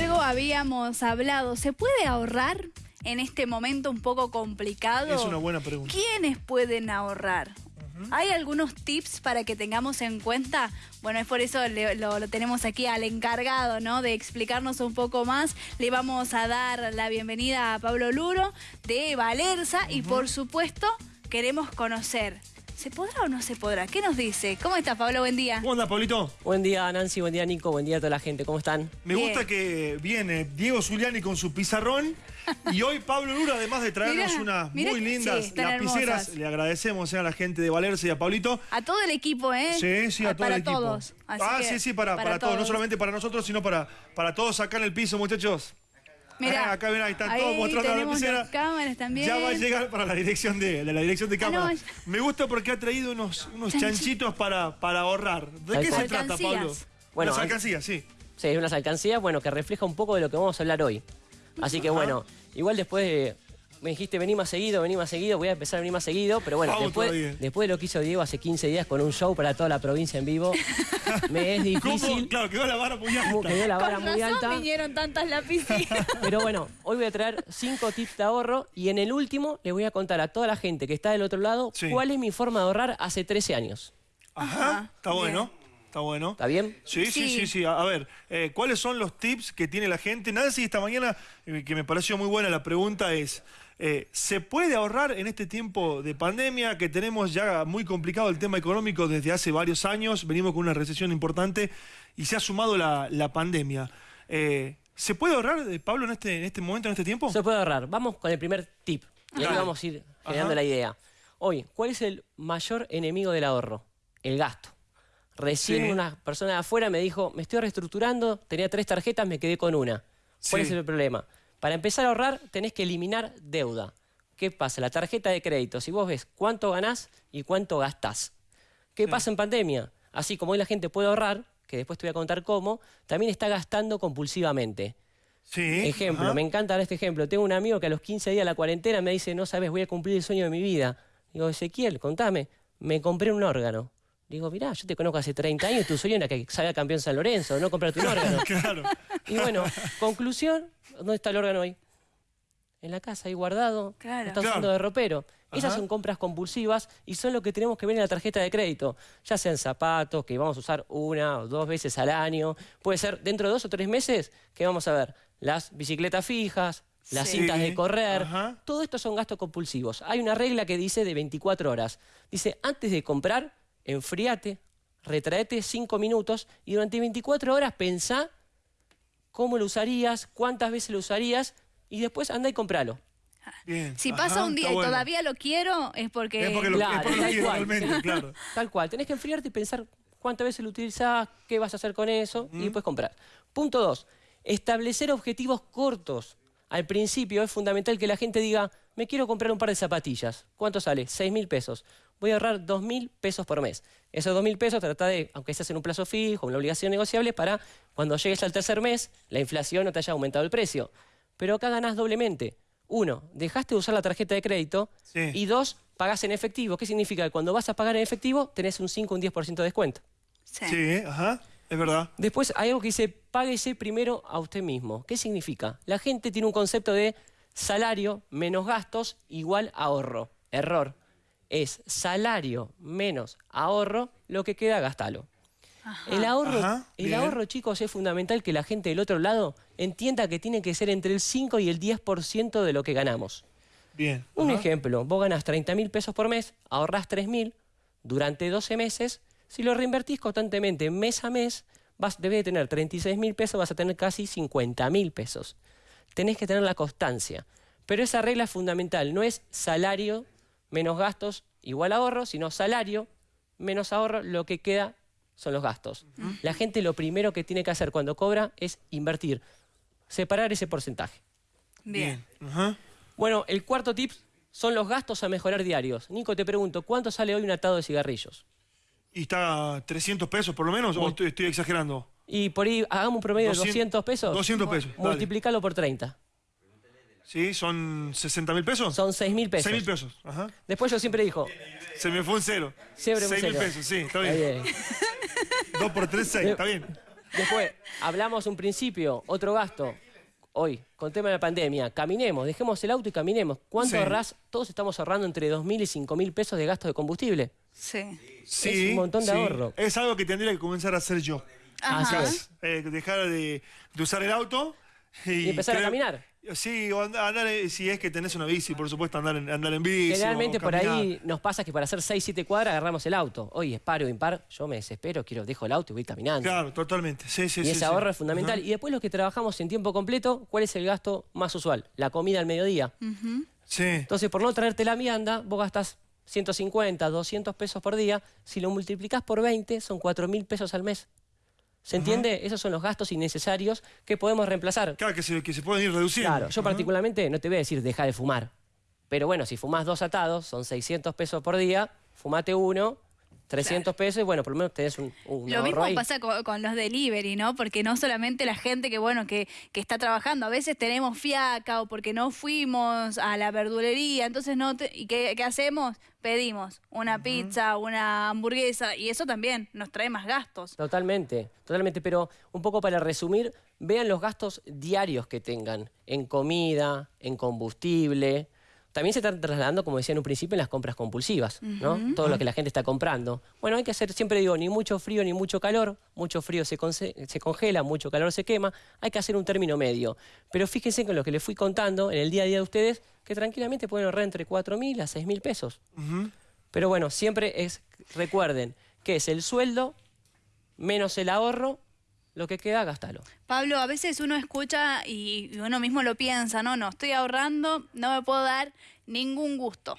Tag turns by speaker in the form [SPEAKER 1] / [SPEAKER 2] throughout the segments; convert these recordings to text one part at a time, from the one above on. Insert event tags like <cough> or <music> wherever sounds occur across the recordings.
[SPEAKER 1] Algo habíamos hablado. ¿Se puede ahorrar en este momento un poco complicado?
[SPEAKER 2] Es una buena pregunta.
[SPEAKER 1] ¿Quiénes pueden ahorrar? ¿Hay algunos tips para que tengamos en cuenta? Bueno, es por eso le- lo, lo tenemos aquí al encargado, ¿no? De explicarnos un poco más. Le vamos a dar la bienvenida a Pablo Luro de Valerza y por supuesto queremos conocer. ¿Se podrá o no se podrá? ¿Qué nos dice? ¿Cómo está Pablo? Buen día.
[SPEAKER 2] ¿Cómo anda, Pablito?
[SPEAKER 3] Buen día Nancy, buen día Nico, buen día a toda la gente, ¿cómo están?
[SPEAKER 2] Me
[SPEAKER 1] Bien.
[SPEAKER 2] gusta que viene Diego Zuliani con su pizarrón <laughs> y hoy Pablo Lura, además de traernos
[SPEAKER 1] Mirá,
[SPEAKER 2] unas
[SPEAKER 1] mirá
[SPEAKER 2] muy
[SPEAKER 1] que-
[SPEAKER 2] lindas
[SPEAKER 1] sí,
[SPEAKER 2] lapiceras,
[SPEAKER 1] hermosas.
[SPEAKER 2] le agradecemos eh, a la gente de Valerse y a Pablito.
[SPEAKER 1] A todo el equipo, ¿eh?
[SPEAKER 2] Sí, sí, a todo
[SPEAKER 1] para
[SPEAKER 2] el equipo.
[SPEAKER 1] todos. Así
[SPEAKER 2] ah,
[SPEAKER 1] que
[SPEAKER 2] sí, sí, para, para, todos. No solamente para nosotros, sino para, para todos acá en el piso, muchachos.
[SPEAKER 1] Mirá,
[SPEAKER 2] Ah, acá ven, ahí están
[SPEAKER 1] ahí
[SPEAKER 2] todos mostrando la lapicera.
[SPEAKER 1] cámaras también.
[SPEAKER 2] Ya va a llegar para la dirección de, de la dirección de
[SPEAKER 1] Ah,
[SPEAKER 2] cámara.
[SPEAKER 1] no, ya-
[SPEAKER 2] Me gusta porque ha traído unos, unos chanchitos para, para ahorrar. ¿De qué se trata, Pablo?
[SPEAKER 3] Bueno,
[SPEAKER 2] Las
[SPEAKER 3] an-
[SPEAKER 2] alcancías, sí.
[SPEAKER 3] Sí, unas alcancías, bueno, que refleja un poco de lo que vamos a hablar hoy. Así que bueno, igual después de- me dijiste vení más seguido, vení más seguido, voy a empezar a venir más seguido, pero bueno,
[SPEAKER 2] Vamos
[SPEAKER 3] después,
[SPEAKER 2] todavía.
[SPEAKER 3] después de lo que hizo Diego hace 15 días con un show para toda la provincia en vivo, <laughs> me es
[SPEAKER 2] ¿Cómo?
[SPEAKER 3] difícil,
[SPEAKER 2] Claro, quedó la vara muy alta.
[SPEAKER 3] quedó la vara
[SPEAKER 1] Con
[SPEAKER 3] muy
[SPEAKER 1] razón
[SPEAKER 3] alta.
[SPEAKER 1] vinieron tantas lapicitas. <laughs>
[SPEAKER 3] Pero bueno, hoy voy a traer cinco tips de ahorro y en el último le voy a contar a toda la gente que está del otro lado
[SPEAKER 2] Sí.
[SPEAKER 3] cuál es mi forma de ahorrar hace 13 años.
[SPEAKER 2] Ajá,
[SPEAKER 1] Ajá,
[SPEAKER 2] está
[SPEAKER 1] bien.
[SPEAKER 2] bueno. Está bueno.
[SPEAKER 3] ¿Está bien?
[SPEAKER 2] Sí, sí,
[SPEAKER 1] Sí.
[SPEAKER 2] sí, sí. A a ver, eh, ¿cuáles son los tips que tiene la gente? Nancy, esta mañana, eh, que me pareció muy buena la pregunta es, eh, ¿se puede ahorrar en este tiempo de pandemia que tenemos ya muy complicado el tema económico desde hace varios años? Venimos con una recesión importante y se ha sumado la, la pandemia. Eh, ¿Se puede ahorrar, eh, Pablo, en este, en este momento, en este tiempo?
[SPEAKER 3] Se puede ahorrar. Vamos con el primer tip. Y ahí vamos a ir generando
[SPEAKER 2] Ajá.
[SPEAKER 3] la idea. Hoy, ¿cuál es el mayor enemigo del ahorro? El gasto. Recién
[SPEAKER 2] Sí.
[SPEAKER 3] una persona de afuera me dijo, me estoy reestructurando, tenía tres tarjetas, me quedé con una. ¿Cuál
[SPEAKER 2] Sí.
[SPEAKER 3] es el problema? Para empezar a ahorrar tenés que eliminar deuda. ¿Qué pasa? La tarjeta de crédito, si vos ejemplo, cuánto ganás y cuánto gastás. ¿Qué pasa en pandemia? Así como hoy la gente puede ahorrar, que después te voy a contar cómo, también está gastando compulsivamente.
[SPEAKER 2] Sí.
[SPEAKER 3] Ejemplo,
[SPEAKER 2] ajá.
[SPEAKER 3] me encanta dar este ejemplo. Tengo un amigo que a los 15 días de la cuarentena me dice, no sabes, voy a cumplir el sueño de mi vida. Digo, Ezequiel, contame, me compré un órgano. Digo, mirá, yo te conozco hace 30 años, tu sueño era que salga campeón San Lorenzo, no comprarte un <laughs> órgano.
[SPEAKER 2] Claro.
[SPEAKER 3] Y bueno, conclusión, ¿dónde está el órgano hoy? En la casa, ahí guardado,
[SPEAKER 1] Claro.
[SPEAKER 3] está
[SPEAKER 2] Claro.
[SPEAKER 3] usando de ropero. Esas son compras compulsivas y son lo que tenemos que ver en la tarjeta de crédito. Ya sean zapatos, que vamos a usar una o dos veces al año. Puede ser dentro de dos o tres meses que vamos a ver las bicicletas fijas, las
[SPEAKER 1] Sí.
[SPEAKER 3] cintas de correr.
[SPEAKER 2] Ajá.
[SPEAKER 3] Todo esto son gastos compulsivos. Hay una regla que dice de 24 horas. Dice, antes de comprar, enfríate, retraete 5 minutos y durante 24 horas pensá cómo lo usarías, cuántas veces lo usarías y después anda y compralo.
[SPEAKER 2] Bien.
[SPEAKER 1] Si
[SPEAKER 2] Ajá,
[SPEAKER 1] pasa un día y
[SPEAKER 2] bueno.
[SPEAKER 1] todavía lo quiero, es porque...
[SPEAKER 2] Es porque lo, es
[SPEAKER 3] Claro,
[SPEAKER 2] porque lo
[SPEAKER 3] tal
[SPEAKER 2] quiero
[SPEAKER 3] cual.
[SPEAKER 2] realmente, <laughs> claro.
[SPEAKER 3] Tal cual, tenés que enfriarte y pensar cuántas veces lo utilizás, qué vas a hacer con eso y después comprar. Punto dos, establecer objetivos cortos. Al principio es fundamental que la gente diga, me quiero comprar un par de zapatillas. ¿Cuánto sale? Seis mil pesos. Voy a ahorrar dos mil pesos por mes. Esos dos mil pesos trata de, aunque estés en un plazo fijo, una obligación negociable, para cuando llegues al tercer mes, la inflación no te haya aumentado el precio. Pero acá ganás doblemente. Uno, dejaste de usar la tarjeta de crédito.
[SPEAKER 2] Sí.
[SPEAKER 3] Y dos, pagás en efectivo. ¿Qué significa? Que cuando vas a pagar en efectivo, tenés un 5 o un 10% de descuento.
[SPEAKER 1] Sí.
[SPEAKER 2] Sí, ajá, es verdad.
[SPEAKER 3] Después hay algo que dice, páguese primero a usted mismo. ¿Qué significa? La gente tiene un concepto de salario menos gastos igual ahorro. Error. Es salario menos ahorro, lo que queda, gastalo. El ahorro,
[SPEAKER 2] Ajá,
[SPEAKER 3] el ahorro, chicos, es fundamental que la gente del otro lado entienda que tiene que ser entre el 5 y el 10% de lo que ganamos.
[SPEAKER 2] Bien.
[SPEAKER 3] Un
[SPEAKER 2] ajá.
[SPEAKER 3] ejemplo, vos ganás 30 mil pesos por mes, ahorrás 3 mil durante 12 meses, si lo reinvertís constantemente mes a mes, vas, debes de tener 36 mil pesos, vas a tener casi 50 mil pesos. Tenés que tener la constancia. Pero esa regla es fundamental, no es salario menos gastos igual ahorro, sino salario menos ahorro, lo que queda son los gastos. La gente lo primero que tiene que hacer cuando cobra es invertir, separar ese porcentaje.
[SPEAKER 1] Bien.
[SPEAKER 3] Bueno, el cuarto tip son los gastos a mejorar diarios. Nico, te pregunto, ¿cuánto sale hoy un atado de cigarrillos?
[SPEAKER 2] ¿Y está 300 pesos por lo menos? ¿O estoy, estoy exagerando?
[SPEAKER 3] Y por ahí hagamos un promedio de 200 pesos.
[SPEAKER 2] 200 pesos.
[SPEAKER 3] Multiplicalo por 30.
[SPEAKER 2] Sí, son 60 mil pesos.
[SPEAKER 3] Son 6 mil pesos.
[SPEAKER 2] 6 mil pesos. Ajá.
[SPEAKER 3] Después yo siempre digo,
[SPEAKER 2] Se me fue un cero.
[SPEAKER 3] Siempre un
[SPEAKER 2] 6 mil pesos, sí, está
[SPEAKER 3] Está
[SPEAKER 2] bien. <laughs>
[SPEAKER 3] bien.
[SPEAKER 2] 2 por 3, 6, está bien.
[SPEAKER 3] Después, hablamos un principio, otro gasto. Hoy, con tema de la pandemia, caminemos, dejemos el auto y caminemos. ¿Cuánto
[SPEAKER 2] Sí.
[SPEAKER 3] ahorrás? Todos estamos ahorrando entre 2.000 y 5.000 pesos de gasto de combustible.
[SPEAKER 1] Sí.
[SPEAKER 2] Sí,
[SPEAKER 3] un montón de
[SPEAKER 2] sí.
[SPEAKER 3] ahorro.
[SPEAKER 2] Es algo que tendría que comenzar a hacer yo.
[SPEAKER 1] Ajá.
[SPEAKER 3] Así es.
[SPEAKER 2] Eh, dejar de, de usar el auto y,
[SPEAKER 3] Y empezar a caminar.
[SPEAKER 2] Sí, o and- andar, eh, si es que tenés una bici, por supuesto, andar en, andar en bici.
[SPEAKER 3] Generalmente
[SPEAKER 2] o
[SPEAKER 3] por ahí nos pasa que para hacer 6, 7 cuadras agarramos el auto. Hoy es paro o impar, yo me desespero, quiero, dejo el auto y voy caminando.
[SPEAKER 2] Claro, totalmente. Sí, sí,
[SPEAKER 3] y
[SPEAKER 2] sí,
[SPEAKER 3] ese
[SPEAKER 2] sí.
[SPEAKER 3] ahorro es fundamental. Y después los que trabajamos en tiempo completo, ¿cuál es el gasto más usual? La comida al mediodía.
[SPEAKER 2] Sí.
[SPEAKER 3] Entonces, por no traerte la vianda, vos gastás 150, 200 pesos por día. Si lo multiplicás por 20, son 4 mil pesos al mes. ¿Se entiende? Esos son los gastos innecesarios que podemos reemplazar.
[SPEAKER 2] Claro, que se, que se pueden ir reduciendo.
[SPEAKER 3] Claro, yo particularmente no te voy a decir deja de fumar. Pero bueno, si fumás dos atados, son 600 pesos por día, fumate uno, 300 pesos y bueno, por lo menos tenés un, un
[SPEAKER 1] Lo mismo
[SPEAKER 3] ahí.
[SPEAKER 1] pasa con, con los delivery, ¿no? Porque no solamente la gente que, bueno, que, que está trabajando, a veces tenemos fiaca o porque no fuimos a la verdulería, entonces no, te- ¿y qué, qué hacemos? Pedimos una pizza, una hamburguesa y eso también nos trae más gastos.
[SPEAKER 3] Totalmente, totalmente. Pero un poco para resumir, vean los gastos diarios que tengan en comida, en combustible. También se están trasladando, como decía en un principio, en las compras compulsivas, ¿no? Todo lo que la gente está comprando. Bueno, hay que hacer, siempre digo, ni mucho frío ni mucho calor. Mucho frío se, conce- se congela, mucho calor se quema. Hay que hacer un término medio. Pero fíjense con lo que les fui contando en el día a día de ustedes, que tranquilamente pueden ahorrar entre 4.000 a 6.000 pesos. Pero bueno, siempre es, recuerden, que es el sueldo menos el ahorro, lo que queda, gástalo.
[SPEAKER 1] Pablo, a veces uno escucha y uno mismo lo piensa, no, no, estoy ahorrando, no me puedo dar ningún gusto.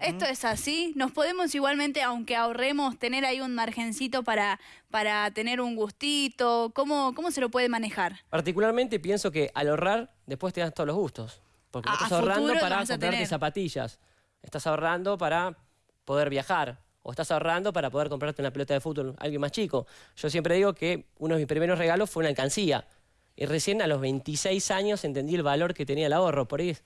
[SPEAKER 1] Esto es así, nos podemos igualmente, aunque ahorremos, tener ahí un margencito para, para tener un gustito, ¿Cómo, ¿cómo se lo puede manejar?
[SPEAKER 3] Particularmente pienso que al ahorrar, después te das todos los gustos. Porque no estás ahorrando para comprarte zapatillas. Estás ahorrando para poder viajar. O estás ahorrando para poder comprarte una pelota de fútbol a alguien más chico. Yo siempre digo que uno de mis primeros regalos fue una alcancía. Y recién a los 26 años entendí el valor que tenía el ahorro. Por, ahí-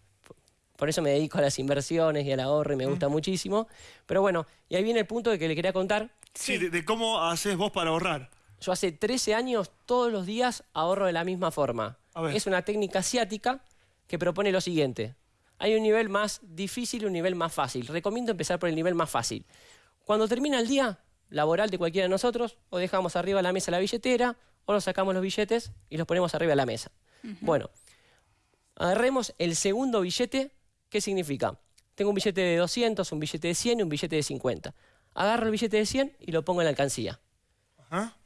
[SPEAKER 3] por eso me dedico a las inversiones y al ahorro y me gusta muchísimo. Pero bueno, y ahí viene el punto que le quería contar.
[SPEAKER 2] Sí, de, de cómo haces vos para ahorrar.
[SPEAKER 3] Yo hace 13 años, todos los días, ahorro de la misma forma. Es una técnica asiática que propone lo siguiente. Hay un nivel más difícil y un nivel más fácil. Recomiendo empezar por el nivel más fácil. Cuando termina el día laboral de cualquiera de nosotros, o dejamos arriba de la mesa la billetera, o nos sacamos los billetes y los ponemos arriba de la mesa. Bueno, agarremos el segundo billete. ¿Qué significa? Tengo un billete de 200, un billete de 100 y un billete de 50. Agarro el billete de 100 y lo pongo en la alcancía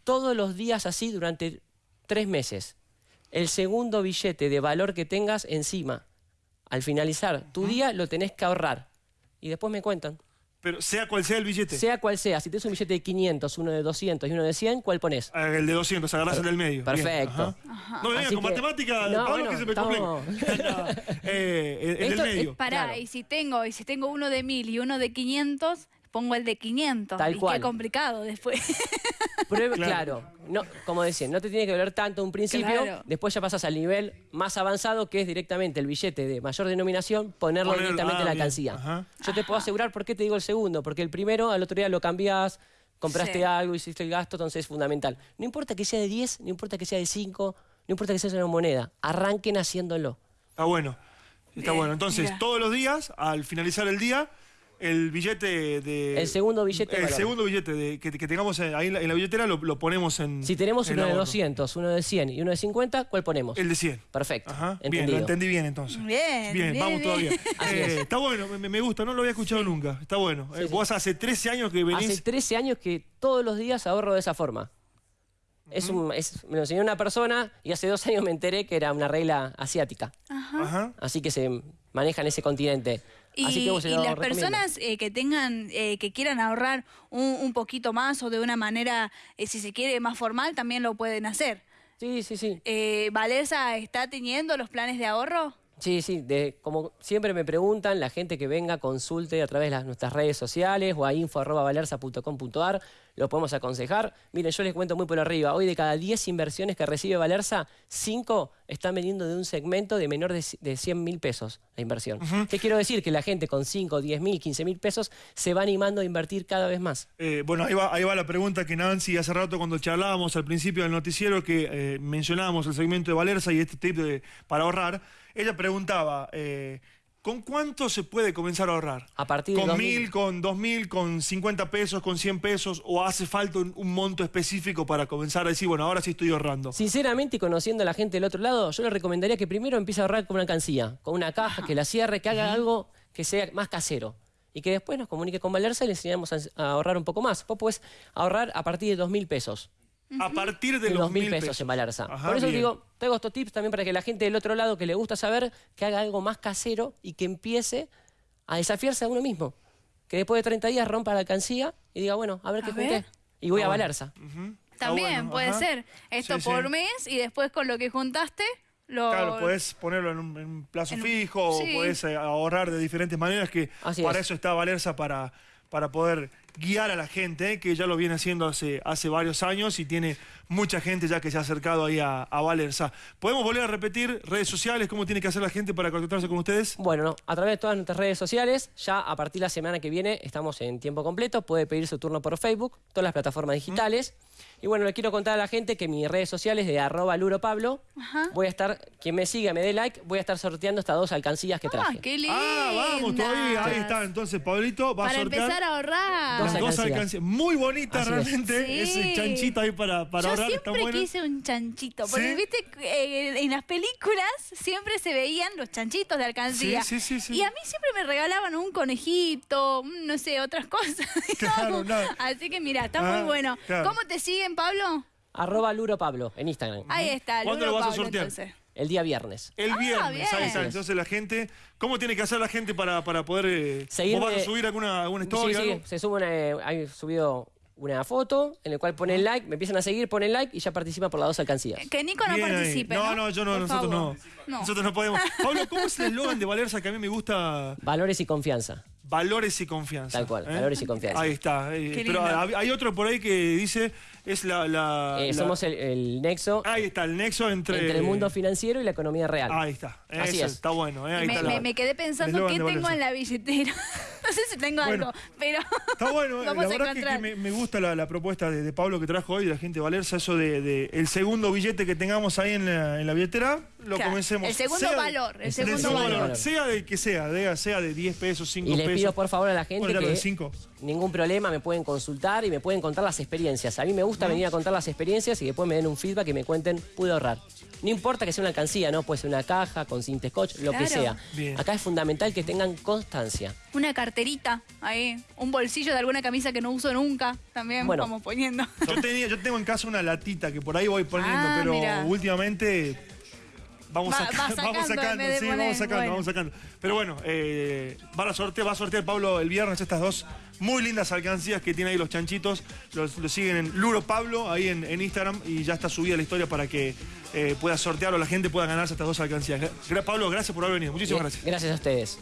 [SPEAKER 3] todos los días así durante tres meses. El segundo billete de valor que tengas encima, al finalizar tu día, lo tenés que ahorrar. Y después me cuentan.
[SPEAKER 2] Pero sea cual sea el billete.
[SPEAKER 3] Sea cual sea, si tienes un billete de 500, uno de 200 y uno de 100, ¿cuál pones?
[SPEAKER 2] Ah, El de 200, agarrás el del medio. Bien,
[SPEAKER 3] Perfecto.
[SPEAKER 2] ajá. No me vengas
[SPEAKER 3] Así
[SPEAKER 2] con
[SPEAKER 3] que-
[SPEAKER 2] matemática,
[SPEAKER 3] No,
[SPEAKER 2] Pablo,
[SPEAKER 3] bueno,
[SPEAKER 2] que se me
[SPEAKER 3] estamos- <laughs>
[SPEAKER 2] complica. Eh, el, el
[SPEAKER 3] Esto
[SPEAKER 2] del
[SPEAKER 3] es
[SPEAKER 2] medio.
[SPEAKER 1] Pará,
[SPEAKER 3] Claro.
[SPEAKER 1] y si tengo, y si tengo uno de mil y uno de 500, pongo el de 500.
[SPEAKER 3] Tal
[SPEAKER 1] y
[SPEAKER 3] cual.
[SPEAKER 1] qué complicado después. <laughs>
[SPEAKER 3] Pruebe-
[SPEAKER 2] Claro.
[SPEAKER 3] claro, no, como decía, no te tiene que doler tanto un principio,
[SPEAKER 1] Claro.
[SPEAKER 3] después ya pasas al nivel más avanzado que es directamente el billete de mayor denominación, ponerlo directamente
[SPEAKER 2] ah,
[SPEAKER 3] en la
[SPEAKER 2] bien,
[SPEAKER 3] alcancía.
[SPEAKER 2] ajá.
[SPEAKER 3] Yo te puedo asegurar por qué te digo el segundo, porque el primero al otro día lo cambiás, compraste
[SPEAKER 1] Sí.
[SPEAKER 3] algo, hiciste el gasto, entonces es fundamental. No importa que sea de 10, no importa que sea de 5, no importa que sea una moneda, arranquen haciéndolo.
[SPEAKER 2] Está bueno. Está bueno. Entonces,
[SPEAKER 1] mira.
[SPEAKER 2] todos los días, al finalizar el día, el billete de.
[SPEAKER 3] El segundo billete de
[SPEAKER 2] El
[SPEAKER 3] valor.
[SPEAKER 2] segundo billete de, que, que tengamos en- ahí en la, en la billetera lo, lo ponemos en.
[SPEAKER 3] Si tenemos
[SPEAKER 2] en
[SPEAKER 3] uno de
[SPEAKER 2] ahorro.
[SPEAKER 3] 200, uno de 100 y uno de 50, ¿cuál ponemos?
[SPEAKER 2] El de 100.
[SPEAKER 3] Perfecto,
[SPEAKER 2] Ajá. Bien, lo entendí bien entonces.
[SPEAKER 1] Bien,
[SPEAKER 2] Bien,
[SPEAKER 1] bien,
[SPEAKER 2] vamos
[SPEAKER 1] bien.
[SPEAKER 2] todavía. <laughs> Eh,
[SPEAKER 3] es.
[SPEAKER 2] está bueno, me, me gusta, no lo había escuchado nunca. Está bueno. Eh,
[SPEAKER 3] sí.
[SPEAKER 2] Vos hace 13 años que venís.
[SPEAKER 3] Hace 13 años que todos los días ahorro de esa forma. Es un, es- me lo enseñó una persona y hace dos años me enteré que era una regla asiática.
[SPEAKER 2] Ajá.
[SPEAKER 3] Así que se maneja en ese continente.
[SPEAKER 1] Y,
[SPEAKER 3] Así que vos se
[SPEAKER 1] y
[SPEAKER 3] lo
[SPEAKER 1] las personas eh, que tengan, eh, que quieran ahorrar un, un poquito más o de una manera, eh, si se quiere, más formal, también lo pueden hacer.
[SPEAKER 3] Sí, sí, sí.
[SPEAKER 1] Eh, ¿Valerza está teniendo los planes de ahorro?
[SPEAKER 3] Sí, sí, de, como siempre me preguntan, la gente que venga consulte a través de las, nuestras redes sociales o a info.valerza.com.ar, lo podemos aconsejar. Miren, yo les cuento muy por arriba, hoy de cada 10 inversiones que recibe Valerza, 5 están vendiendo de un segmento de menor de, de 100 mil pesos la inversión. ¿Qué quiero decir? Que la gente con 5, 10 mil, 15 mil pesos se va animando a invertir cada vez más.
[SPEAKER 2] Eh, bueno, ahí va, ahí va la pregunta que Nancy hace rato cuando charlábamos al principio del noticiero que eh, mencionábamos el segmento de Valerza y este tip de- para ahorrar. Ella preguntaba, eh, ¿con cuánto se puede comenzar a ahorrar?
[SPEAKER 3] A partir de
[SPEAKER 2] ¿Con
[SPEAKER 3] 2000.
[SPEAKER 2] mil, con dos mil, con 50 pesos, con 100 pesos? ¿O hace falta un, un monto específico para comenzar a decir, bueno, ahora sí estoy ahorrando?
[SPEAKER 3] Sinceramente, y conociendo a la gente del otro lado, yo le recomendaría que primero empiece a ahorrar con una alcancía, con una caja, que la cierre, que haga algo que sea más casero. Y que después nos comunique con Valerza y le enseñamos a, a ahorrar un poco más. Vos podés ahorrar a partir de dos mil pesos.
[SPEAKER 2] A partir de
[SPEAKER 3] De
[SPEAKER 2] los
[SPEAKER 3] mil pesos, en Valerza.
[SPEAKER 2] Ajá,
[SPEAKER 3] Por eso
[SPEAKER 2] bien.
[SPEAKER 3] digo, tengo estos tips también para que la gente del otro lado que le gusta saber, que haga algo más casero y que empiece a desafiarse a uno mismo. Que después de 30 días rompa la alcancía y diga, bueno, a ver qué
[SPEAKER 1] A
[SPEAKER 3] junté.
[SPEAKER 1] ver.
[SPEAKER 3] Y voy a
[SPEAKER 2] Ah. Está
[SPEAKER 1] También
[SPEAKER 2] bueno,
[SPEAKER 1] puede
[SPEAKER 2] ajá.
[SPEAKER 1] ser. Esto
[SPEAKER 2] Sí, sí.
[SPEAKER 1] por mes y después con lo que juntaste, lo.
[SPEAKER 2] Claro, puedes ponerlo en un, en un plazo
[SPEAKER 1] En
[SPEAKER 2] fijo
[SPEAKER 1] sí.
[SPEAKER 2] o puedes eh, ahorrar de diferentes maneras que
[SPEAKER 3] Así
[SPEAKER 2] para
[SPEAKER 3] es.
[SPEAKER 2] eso está Valerza para, para poder guiar a la gente, eh, que ya lo viene haciendo hace, hace varios años y tiene mucha gente ya que se ha acercado ahí a, a Valerza. ¿Podemos volver a repetir redes sociales? ¿Cómo tiene que hacer la gente para contactarse con ustedes?
[SPEAKER 3] Bueno, no, a través de todas nuestras redes sociales, ya a partir de la semana que viene estamos en tiempo completo, puede pedir su turno por Facebook, todas las plataformas digitales. Y bueno, le quiero contar a la gente que mis redes sociales de arroba luropablo, voy a estar, quien me siga, me dé like, voy a estar sorteando estas dos alcancillas que
[SPEAKER 1] Ah,
[SPEAKER 3] traje.
[SPEAKER 1] qué lindo.
[SPEAKER 2] Ah, vamos, todavía. Ahí está. Entonces, Pablito va
[SPEAKER 1] Para
[SPEAKER 2] a sortear
[SPEAKER 1] empezar a ahorrar.
[SPEAKER 3] Dos alcancías.
[SPEAKER 2] Muy bonita
[SPEAKER 3] Así es.
[SPEAKER 2] realmente.
[SPEAKER 1] Sí.
[SPEAKER 2] Ese chanchito ahí para, para
[SPEAKER 1] Yo
[SPEAKER 2] ahorrar. Está
[SPEAKER 1] siempre
[SPEAKER 2] bueno.
[SPEAKER 1] quise un chanchito, porque
[SPEAKER 2] ¿Sí?
[SPEAKER 1] viste, eh, en las películas siempre se veían los chanchitos de alcancía.
[SPEAKER 2] Sí, sí, sí, sí.
[SPEAKER 1] Y a mí siempre me regalaban un conejito, no sé, otras <laughs> cosas.
[SPEAKER 2] Claro.
[SPEAKER 1] Así que mira, está
[SPEAKER 2] Ah,
[SPEAKER 1] muy bueno.
[SPEAKER 2] claro.
[SPEAKER 1] ¿Cómo te siguen, Pablo?
[SPEAKER 3] Arroba luropablo en Instagram,
[SPEAKER 1] Ahí está,
[SPEAKER 2] ¿Cuándo
[SPEAKER 1] Luro
[SPEAKER 2] lo vas a
[SPEAKER 1] Pablo,
[SPEAKER 2] sortear?
[SPEAKER 1] entonces.
[SPEAKER 3] El día viernes.
[SPEAKER 2] El
[SPEAKER 1] Ah,
[SPEAKER 2] viernes, ahí está. Entonces la gente, ¿cómo tiene que hacer la gente para, para poder... Eh,
[SPEAKER 3] Seguirme-
[SPEAKER 2] ¿Vos vas a subir alguna, alguna
[SPEAKER 3] Sí,
[SPEAKER 2] historia?
[SPEAKER 3] sí,
[SPEAKER 2] algo?
[SPEAKER 3] se sube una, eh, hay subido una foto en la cual ponen like, me empiezan a seguir, ponen like y ya participan por las dos alcancías.
[SPEAKER 1] Que Nico no
[SPEAKER 2] Bien ahí.
[SPEAKER 1] participe.
[SPEAKER 2] No,
[SPEAKER 1] No,
[SPEAKER 2] no, yo no,
[SPEAKER 1] Por
[SPEAKER 2] nosotros
[SPEAKER 1] favor.
[SPEAKER 2] no. Nosotros no podemos. Pablo, ¿cómo es el eslogan de Valerza que a mí me gusta?
[SPEAKER 3] Valores y confianza.
[SPEAKER 2] Valores y confianza.
[SPEAKER 3] Tal cual,
[SPEAKER 2] ¿eh?
[SPEAKER 3] valores y confianza.
[SPEAKER 2] Ahí está. eh, pero hay otro por ahí que dice, es la... la-
[SPEAKER 3] Eh,
[SPEAKER 2] la-
[SPEAKER 3] somos el, el nexo
[SPEAKER 2] Ahí está, el nexo entre...
[SPEAKER 3] entre el mundo financiero y la economía real.
[SPEAKER 2] Ahí está.
[SPEAKER 3] Así
[SPEAKER 2] Eso,
[SPEAKER 3] es.
[SPEAKER 2] Está bueno. eh, ahí
[SPEAKER 1] me,
[SPEAKER 2] está
[SPEAKER 1] me-
[SPEAKER 2] la-
[SPEAKER 1] me quedé
[SPEAKER 2] el
[SPEAKER 1] pensando qué tengo en la billetera. <laughs> no sé si tengo
[SPEAKER 2] Bueno.
[SPEAKER 1] algo, pero
[SPEAKER 2] Está bueno, <laughs>
[SPEAKER 1] vamos
[SPEAKER 2] la
[SPEAKER 1] a
[SPEAKER 2] verdad que, me, me gusta la, la propuesta de, de Pablo que trajo hoy, de la gente de Valerza, eso de, de el segundo billete que tengamos ahí en la, en la billetera, lo
[SPEAKER 1] Claro,
[SPEAKER 2] comencemos.
[SPEAKER 1] el segundo
[SPEAKER 2] Sea
[SPEAKER 1] valor, el
[SPEAKER 2] del
[SPEAKER 1] segundo valor.
[SPEAKER 2] Sea de que sea, de- sea de 10 pesos, 5
[SPEAKER 3] Y
[SPEAKER 2] pesos.
[SPEAKER 3] les pido por favor a la gente
[SPEAKER 2] Bueno,
[SPEAKER 3] que
[SPEAKER 2] cinco.
[SPEAKER 3] ningún problema, me pueden consultar y me pueden contar las experiencias. A mí me gusta venir a contar las experiencias y después me den un feedback y me cuenten, pude ahorrar. No importa que sea una alcancía, ¿no? Puede ser una caja con cinta scotch, lo que sea.
[SPEAKER 2] Bien.
[SPEAKER 3] Acá es fundamental que tengan constancia.
[SPEAKER 1] una carterita ahí, un bolsillo de alguna camisa que no uso nunca, también
[SPEAKER 3] Bueno.
[SPEAKER 1] vamos poniendo.
[SPEAKER 2] Yo, tenía, yo tengo en casa una latita que por ahí voy poniendo,
[SPEAKER 1] Ah,
[SPEAKER 2] pero últimamente vamos,
[SPEAKER 1] Va-
[SPEAKER 2] saca-
[SPEAKER 1] va sacando <laughs>
[SPEAKER 2] vamos sacando, sí,
[SPEAKER 1] poner,
[SPEAKER 2] vamos sacando,
[SPEAKER 1] bueno.
[SPEAKER 2] vamos sacando. Pero bueno, eh, va, a sortear, va a sortear Pablo el viernes estas dos muy lindas alcancías que tiene ahí los chanchitos. Los, los siguen en Luro Pablo, ahí en, en Instagram, y ya está subida la historia para que eh, pueda sortear o la gente pueda ganarse estas dos alcancías. Gra- Pablo, gracias por haber venido. Muchísimas gracias.
[SPEAKER 3] Gracias a ustedes.